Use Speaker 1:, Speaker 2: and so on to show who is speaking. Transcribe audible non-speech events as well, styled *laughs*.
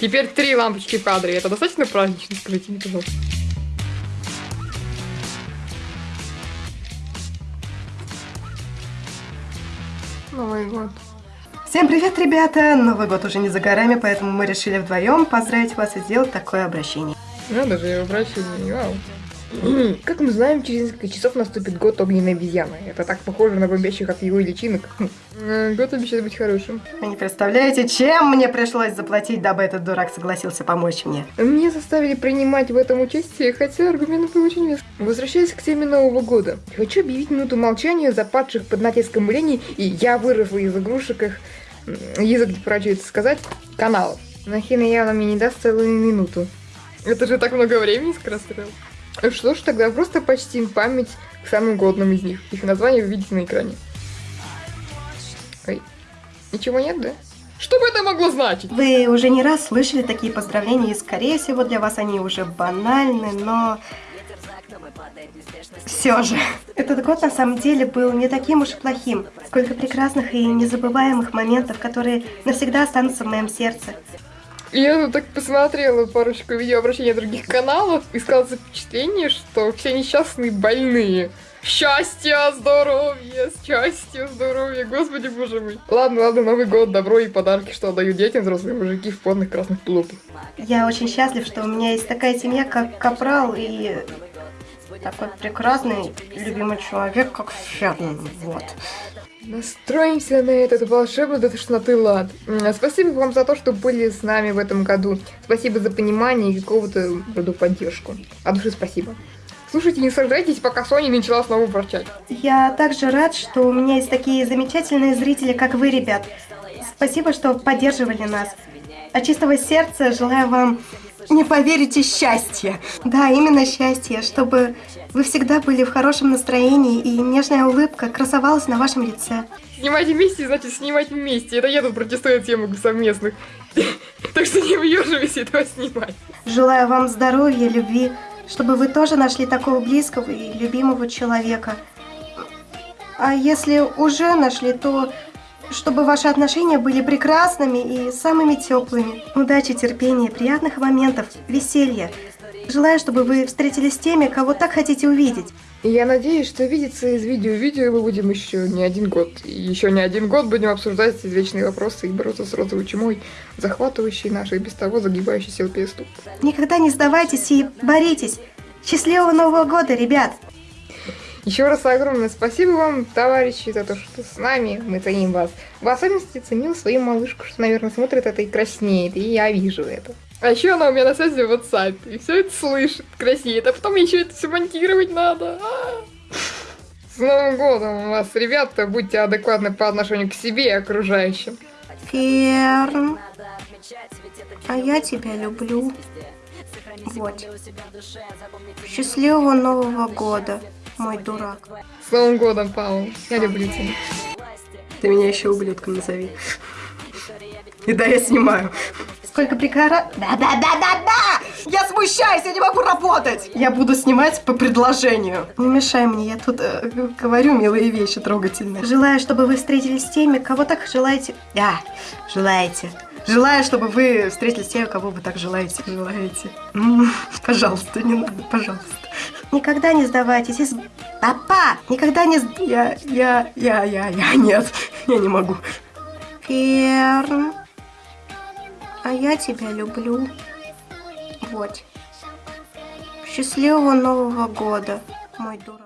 Speaker 1: Теперь три лампочки в кадре. Это достаточно празднично, скажите мне, пожалуйста. Новый год.
Speaker 2: Всем привет, ребята! Новый год уже не за горами, поэтому мы решили вдвоем поздравить вас и сделать такое обращение.
Speaker 1: Надо же, я обращение, вау. Как мы знаем, через несколько часов наступит год огненной обезьяны. Это так похоже на бомбящих от его личинок. Э, Год обещает быть хорошим.
Speaker 2: Вы не представляете, чем мне пришлось заплатить, дабы этот дурак согласился помочь мне.
Speaker 1: Меня заставили принимать в этом участие, хотя аргументы были очень веские. Возвращаясь к теме Нового года, хочу объявить минуту молчания за падших под натиском лени, и я выросла из игрушек их, язык не поворачивается сказать, каналов. Нахина явно мне не даст целую минуту. Это же так много времени скорострел. Что ж, тогда просто почтим память к самым годным из них. Их название вы видите на экране. Ой, ничего нет, да? Что бы это могло значить?
Speaker 2: Вы уже не раз слышали такие поздравления, и скорее всего для вас они уже банальны, но... Все же, этот год на самом деле был не таким уж и плохим. Сколько прекрасных и незабываемых моментов, которые навсегда останутся в моем сердце.
Speaker 1: Я тут так посмотрела парочку видеообращений других каналов и сказала впечатление, что все несчастные больные. Счастья, здоровья, счастья, здоровья, господи боже мой. Ладно, ладно, Новый год, добро и подарки, что дают детям взрослые мужики в потных красных тулупах.
Speaker 2: Я очень счастлив, что у меня есть такая семья, как Капрал, и такой прекрасный, любимый человек, как Ферн. Вот.
Speaker 1: Настроимся на этот волшебный до тошноты лад. Спасибо вам за то, что были с нами в этом году. Спасибо за понимание и какого-то рода поддержку. От души спасибо. Слушайте, не сражайтесь, пока Соня не начала снова ворчать.
Speaker 2: Я также рад, что у меня есть такие замечательные зрители, как вы, ребят. Спасибо, что поддерживали нас. От чистого сердца желаю вам, не поверите, счастья. Да, именно счастья, чтобы вы всегда были в хорошем настроении и нежная улыбка красовалась на вашем лице.
Speaker 1: Снимать вместе, значит снимать вместе. Это я тут протестую тему совместных. *laughs* Так что не въеживайся этого снимать.
Speaker 2: Желаю вам здоровья, любви, чтобы вы тоже нашли такого близкого и любимого человека. А если уже нашли, то чтобы ваши отношения были прекрасными и самыми теплыми. Удачи, терпения, приятных моментов, веселья. Желаю, чтобы вы встретились с теми, кого так хотите увидеть.
Speaker 1: И я надеюсь, что видеться из видео в видео мы будем еще не один год. И еще не один год будем обсуждать извечные вопросы и бороться с розовой чумой, захватывающей наши и без того загибающийся ЛПС.
Speaker 2: Никогда не сдавайтесь и боритесь. Счастливого Нового года, ребят!
Speaker 1: Еще раз огромное спасибо вам, товарищи, за то, что с нами. Мы ценим вас. В особенности ценил свою малышку, что, наверное, смотрит это и краснеет. И я вижу это. А еще она у меня на связи в WhatsApp. И все это слышит, краснеет. А потом еще это все монтировать надо. А. С Новым годом вас, ребята. Будьте адекватны по отношению к себе и окружающим.
Speaker 2: Ферн, а я тебя люблю. Вот. Счастливого Нового года, мой дурак.
Speaker 1: С Новым годом, Павел. Я люблю тебя.
Speaker 2: Ты меня еще ублюдком назови. И да, я снимаю. Сколько прикара... Да-да-да-да-да! Я смущаюсь, я не могу работать! Я буду снимать по предложению. Не мешай мне, я тут э, говорю милые вещи трогательные. Желаю, чтобы вы встретились с теми, кого так желаете... Да, желаете. Желаю, чтобы вы встретились с теми, кого вы так желаете. Желаете. Пожалуйста, не надо, пожалуйста. Никогда не сдавайтесь. Из... Папа! Никогда не... Я, я, я, я, я, нет. Я не могу. Ферн. А я тебя люблю. Вот. Счастливого Нового года, мой дурак.